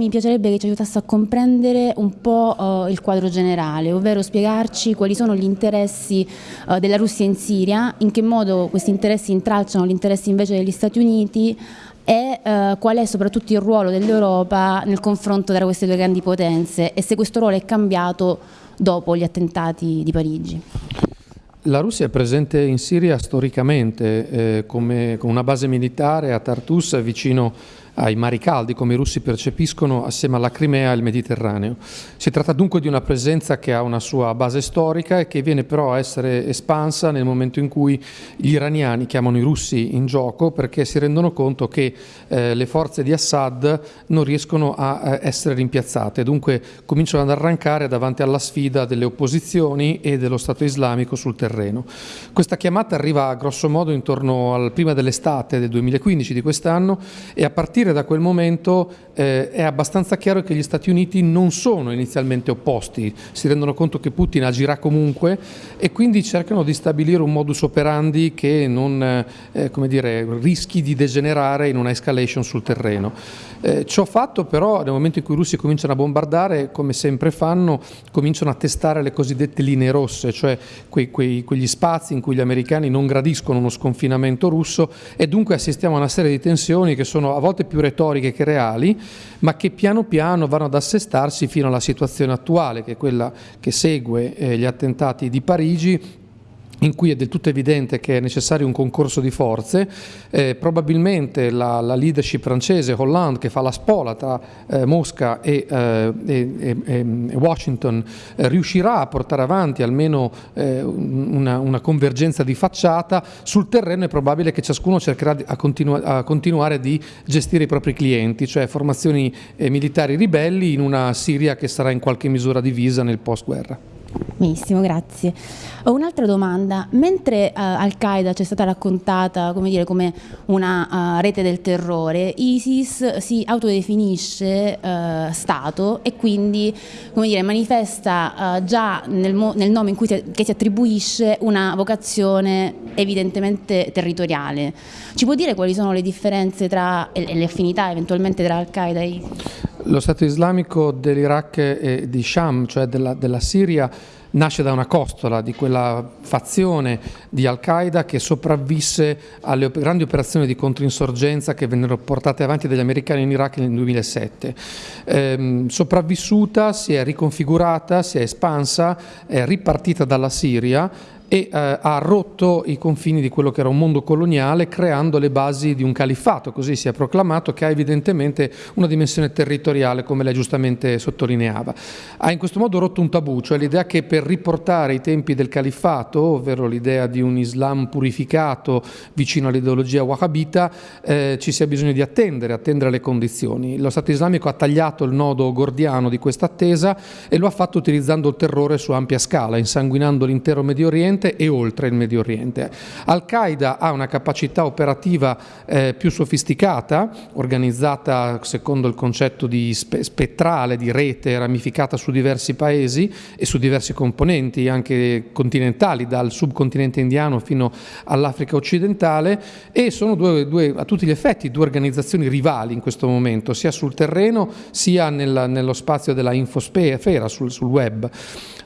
Mi piacerebbe che ci aiutasse a comprendere un po' uh, il quadro generale, ovvero spiegarci quali sono gli interessi uh, della Russia in Siria, in che modo questi interessi intralciano gli interessi invece degli Stati Uniti e uh, qual è soprattutto il ruolo dell'Europa nel confronto tra queste due grandi potenze e se questo ruolo è cambiato dopo gli attentati di Parigi. La Russia è presente in Siria storicamente eh, come, con una base militare a Tartus vicino ai mari caldi, come i russi percepiscono assieme alla Crimea e al Mediterraneo. Si tratta dunque di una presenza che ha una sua base storica e che viene però a essere espansa nel momento in cui gli iraniani chiamano i russi in gioco perché si rendono conto che eh, le forze di Assad non riescono a eh, essere rimpiazzate, dunque cominciano ad arrancare davanti alla sfida delle opposizioni e dello Stato islamico sul terreno. Questa chiamata arriva grosso modo intorno al prima dell'estate del 2015 di quest'anno e a partire partire da quel momento eh, è abbastanza chiaro che gli Stati Uniti non sono inizialmente opposti, si rendono conto che Putin agirà comunque e quindi cercano di stabilire un modus operandi che non eh, dire, rischi di degenerare in una escalation sul terreno. Eh, ciò fatto però nel momento in cui i russi cominciano a bombardare, come sempre fanno, cominciano a testare le cosiddette linee rosse, cioè quei, quei, quegli spazi in cui gli americani non gradiscono uno sconfinamento russo e dunque assistiamo a una serie di tensioni che sono a volte più retoriche che reali, ma che piano piano vanno ad assestarsi fino alla situazione attuale, che è quella che segue eh, gli attentati di Parigi in cui è del tutto evidente che è necessario un concorso di forze, eh, probabilmente la, la, leadership francese, Hollande, che fa la spola tra eh, Mosca e, eh, e, e Washington, eh, riuscirà a portare avanti almeno eh, una, una, convergenza di facciata, sul terreno è probabile che ciascuno cercherà a, continu a continuare di gestire i propri clienti, cioè formazioni eh, militari ribelli in una Siria che sarà in qualche misura divisa nel post-guerra. Benissimo, grazie. Ho un'altra domanda. Mentre uh, Al-Qaeda ci è stata raccontata come, dire, come una uh, rete del terrore, ISIS si autodefinisce uh, Stato e quindi dire, manifesta già nel, nel, nome in cui si, si attribuisce una vocazione evidentemente territoriale. Ci può dire quali sono le differenze tra, e le affinità eventualmente tra Al-Qaeda e ISIS? Lo Stato islamico dell'Iraq e di Sham, cioè della, della Siria, nasce da una costola di quella fazione di Al-Qaeda che sopravvisse alle grandi operazioni di controinsorgenza che vennero portate avanti dagli americani in Iraq nel 2007. Ehm, sopravvissuta, si è riconfigurata, si è espansa, è ripartita dalla Siria e eh, ha rotto i confini di quello che era un mondo coloniale creando le basi di un califfato, così si è proclamato, che ha evidentemente una dimensione territoriale come lei giustamente sottolineava. Ha in questo modo rotto un tabù, cioè l'idea che per riportare i tempi del califfato, ovvero l'idea di un Islam purificato vicino all'ideologia wahhabita, eh, ci sia bisogno di attendere, attendere le condizioni. Lo Stato islamico ha tagliato il nodo gordiano di questa attesa e lo ha fatto utilizzando il terrore su ampia scala, insanguinando l'intero Medio Oriente e oltre il Medio Oriente. Al-Qaeda ha una capacità operativa eh, più sofisticata, organizzata secondo il concetto di spe spettrale, di rete ramificata su diversi paesi e su diversi componenti anche continentali, dal subcontinente indiano fino all'Africa occidentale e sono due, due, a tutti gli effetti due organizzazioni rivali in questo momento, sia sul terreno sia nel, nello spazio della infosfera, sul, sul web.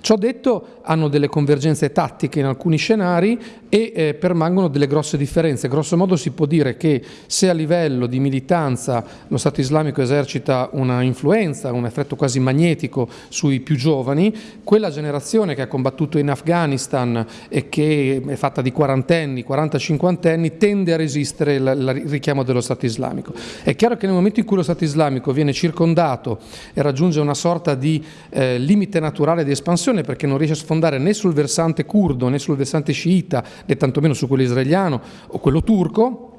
Ciò detto, hanno delle convergenze tattiche in alcuni scenari e eh, permangono delle grosse differenze. Grosso modo si può dire che se a livello di militanza lo Stato islamico esercita una influenza, un effetto quasi magnetico sui più giovani, quella generazione che ha combattuto in Afghanistan e che è fatta di quarantenni, 40-50 anni, tende a resistere il richiamo dello Stato islamico. È chiaro che nel momento in cui lo Stato islamico viene circondato e raggiunge una sorta di eh, limite naturale di espansione, perché non riesce a sfondare né sul versante curdo né sul versante sciita né tantomeno su quello israeliano o quello turco,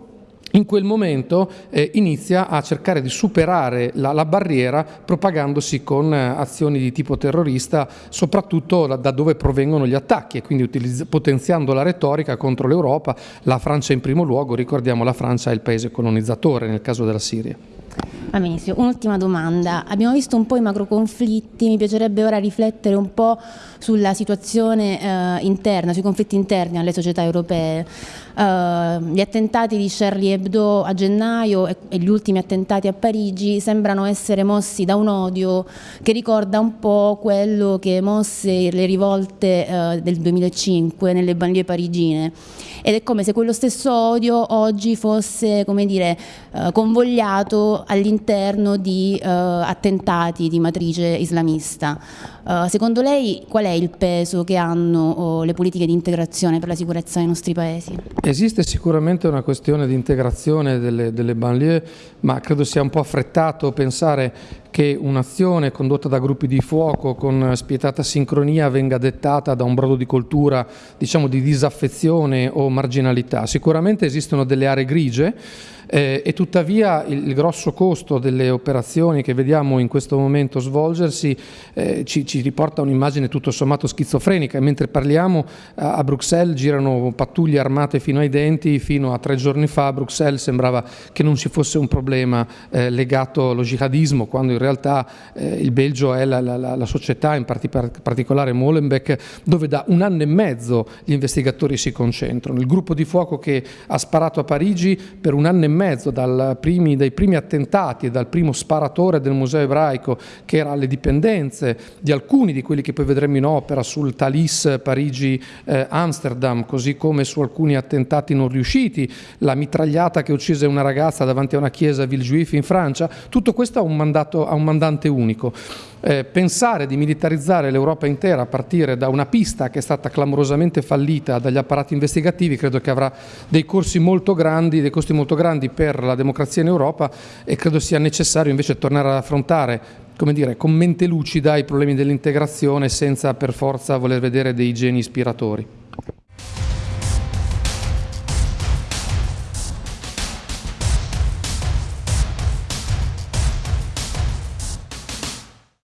in quel momento eh, inizia a cercare di superare la, la barriera propagandosi con eh, azioni di tipo terrorista, soprattutto da, da dove provengono gli attacchi e quindi potenziando la retorica contro l'Europa, la Francia in primo luogo, ricordiamo la Francia è il paese colonizzatore nel caso della Siria. Va un'ultima domanda. Abbiamo visto un po' i macro conflitti, mi piacerebbe ora riflettere un po' sulla situazione eh, interna, sui conflitti interni alle società europee. Uh, gli attentati di Charlie Hebdo a gennaio e, e, gli ultimi attentati a Parigi sembrano essere mossi da un odio che ricorda un po' quello che mosse le rivolte uh, del 2005 nelle banlieue parigine ed è come se quello stesso odio oggi fosse come dire, uh, convogliato all'interno di attentati di matrice islamista. secondo lei qual è il peso che hanno oh, le politiche di integrazione per la sicurezza nei nostri paesi? Esiste sicuramente una questione di integrazione delle, delle banlieue, ma credo sia un po' affrettato pensare che un'azione condotta da gruppi di fuoco con spietata sincronia venga dettata da un brodo di cultura diciamo, di disaffezione o marginalità. Sicuramente esistono delle aree grigie eh, e tuttavia il, il, grosso costo delle operazioni che vediamo in questo momento svolgersi eh, ci, ci, riporta un'immagine tutto sommato schizofrenica mentre parliamo a, a Bruxelles girano pattuglie armate fino ai denti, fino a tre giorni fa a Bruxelles sembrava che non ci fosse un problema eh, legato allo jihadismo quando in realtà eh, il Belgio è la, la, la società, in particolare Molenbeek, dove da un anno e mezzo gli investigatori si concentrano. Il gruppo di fuoco che ha sparato a Parigi per un anno e mezzo primi, dai primi attentati e dal primo sparatore del museo ebraico che era alle dipendenze di alcuni di quelli che poi vedremo in opera sul Thalys Parigi-Amsterdam, eh, così come su alcuni attentati non riusciti, la mitragliata che uccise una ragazza davanti a una chiesa a Villejuif in Francia, tutto questo ha un, mandato, ha un mandante unico. Eh, pensare di militarizzare l'Europa intera a partire da una pista che è stata clamorosamente fallita dagli apparati investigativi credo che avrà dei molto grandi, dei costi molto grandi per la democrazia in Europa e credo sia necessario invece tornare ad affrontare come dire, con mente lucida i problemi dell'integrazione senza per forza voler vedere dei geni ispiratori.